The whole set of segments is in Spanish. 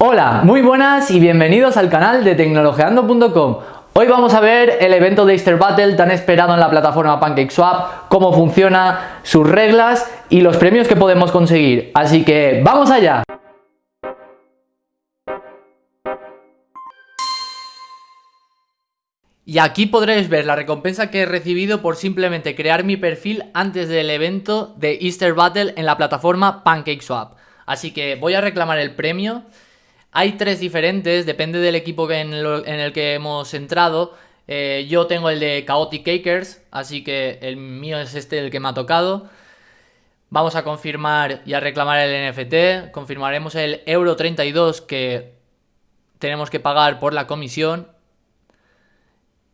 Hola, muy buenas y bienvenidos al canal de tecnologeando.com. Hoy vamos a ver el evento de Easter Battle tan esperado en la plataforma PancakeSwap, cómo funciona, sus reglas y los premios que podemos conseguir. Así que ¡vamos allá! Y aquí podréis ver la recompensa que he recibido por simplemente crear mi perfil antes del evento de Easter Battle en la plataforma PancakeSwap. Así que voy a reclamar el premio hay tres diferentes, depende del equipo en, el que hemos entrado. Eh, yo tengo el de Chaotic Cakers, así que el mío es este el que me ha tocado. Vamos a confirmar y a reclamar el NFT. Confirmaremos el euro 32 que tenemos que pagar por la comisión.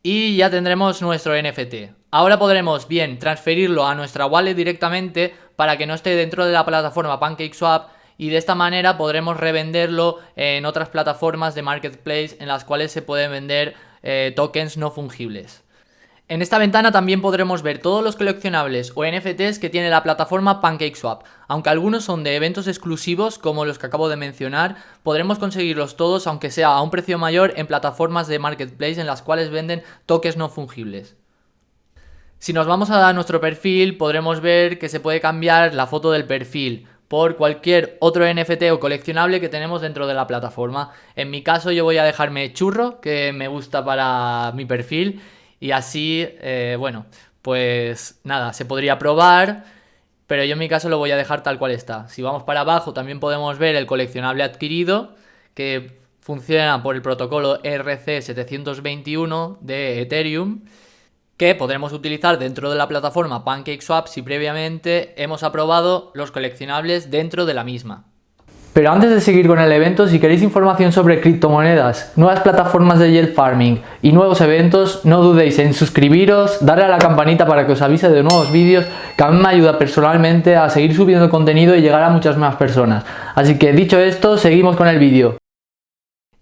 Y ya tendremos nuestro NFT. Ahora podremos bien transferirlo a nuestra wallet directamente para que no esté dentro de la plataforma PancakeSwap y de esta manera podremos revenderlo en otras plataformas de marketplace en las cuales se pueden vender eh, tokens no fungibles. En esta ventana también podremos ver todos los coleccionables o NFTs que tiene la plataforma PancakeSwap. Aunque algunos son de eventos exclusivos como los que acabo de mencionar, podremos conseguirlos todos aunque sea a un precio mayor en plataformas de marketplace en las cuales venden tokens no fungibles. Si nos vamos a nuestro perfil podremos ver que se puede cambiar la foto del perfil por cualquier otro NFT o coleccionable que tenemos dentro de la plataforma. En mi caso yo voy a dejarme churro, que me gusta para mi perfil, y así, eh, bueno, pues nada, se podría probar, pero yo en mi caso lo voy a dejar tal cual está. Si vamos para abajo también podemos ver el coleccionable adquirido, que funciona por el protocolo RC721 de Ethereum, que podremos utilizar dentro de la plataforma PancakeSwap si previamente hemos aprobado los coleccionables dentro de la misma. Pero antes de seguir con el evento, si queréis información sobre criptomonedas, nuevas plataformas de yield farming y nuevos eventos, no dudéis en suscribiros, darle a la campanita para que os avise de nuevos vídeos, que a mí me ayuda personalmente a seguir subiendo contenido y llegar a muchas más personas. Así que dicho esto, seguimos con el vídeo.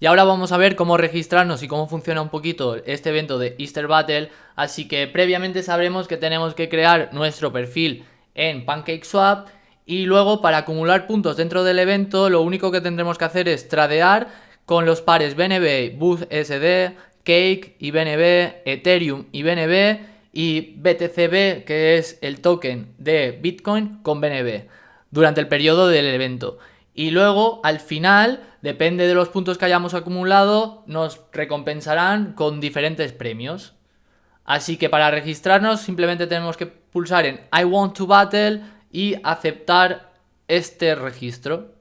Y ahora vamos a ver cómo registrarnos y cómo funciona un poquito este evento de Easter Battle. Así que previamente sabremos que tenemos que crear nuestro perfil en PancakeSwap y luego para acumular puntos dentro del evento lo único que tendremos que hacer es tradear con los pares BNB, BUSD, Cake y BNB, Ethereum y BNB y BTCB que es el token de Bitcoin con BNB durante el periodo del evento. Y luego, al final, depende de los puntos que hayamos acumulado, nos recompensarán con diferentes premios. Así que para registrarnos simplemente tenemos que pulsar en I want to battle y aceptar este registro.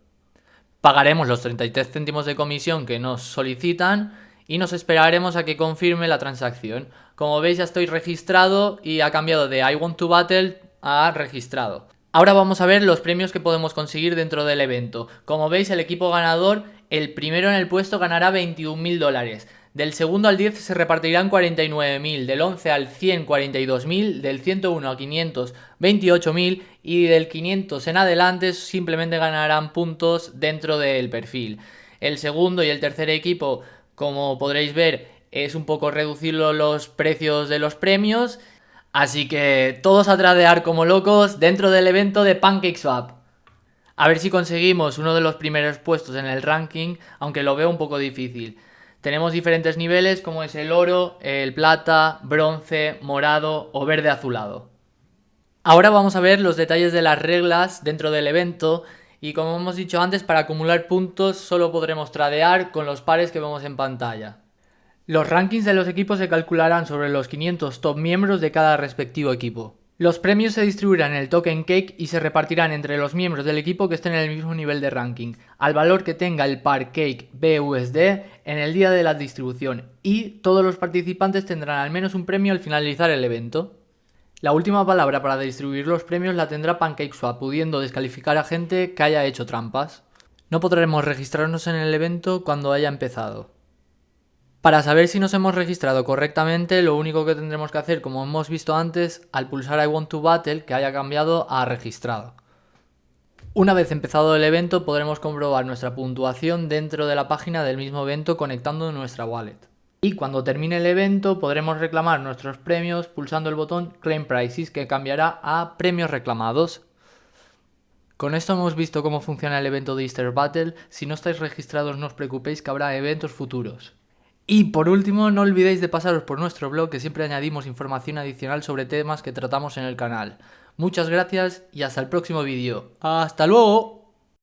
Pagaremos los 33 céntimos de comisión que nos solicitan y nos esperaremos a que confirme la transacción. Como veis ya estoy registrado y ha cambiado de I want to battle a registrado. Ahora vamos a ver los premios que podemos conseguir dentro del evento. Como veis el equipo ganador, el primero en el puesto ganará 21.000 dólares. Del segundo al 10 se repartirán 49.000, del 11 al 100 42.000, del 101 al 500 28.000 y del 500 en adelante simplemente ganarán puntos dentro del perfil. El segundo y el tercer equipo, como podréis ver, es un poco reducir los precios de los premios Así que todos a tradear como locos dentro del evento de PancakeSwap. A ver si conseguimos uno de los primeros puestos en el ranking, aunque lo veo un poco difícil. Tenemos diferentes niveles como es el oro, el plata, bronce, morado o verde azulado. Ahora vamos a ver los detalles de las reglas dentro del evento y como hemos dicho antes para acumular puntos solo podremos tradear con los pares que vemos en pantalla. Los rankings de los equipos se calcularán sobre los 500 top miembros de cada respectivo equipo. Los premios se distribuirán en el token cake y se repartirán entre los miembros del equipo que estén en el mismo nivel de ranking, al valor que tenga el par cake BUSD en el día de la distribución y todos los participantes tendrán al menos un premio al finalizar el evento. La última palabra para distribuir los premios la tendrá PancakeSwap, pudiendo descalificar a gente que haya hecho trampas. No podremos registrarnos en el evento cuando haya empezado. Para saber si nos hemos registrado correctamente, lo único que tendremos que hacer, como hemos visto antes, al pulsar I want to battle, que haya cambiado a registrado. Una vez empezado el evento, podremos comprobar nuestra puntuación dentro de la página del mismo evento conectando nuestra wallet. Y cuando termine el evento, podremos reclamar nuestros premios pulsando el botón Claim Prices, que cambiará a premios reclamados. Con esto hemos visto cómo funciona el evento de Easter Battle, si no estáis registrados no os preocupéis que habrá eventos futuros. Y por último, no olvidéis de pasaros por nuestro blog que siempre añadimos información adicional sobre temas que tratamos en el canal. Muchas gracias y hasta el próximo vídeo. ¡Hasta luego!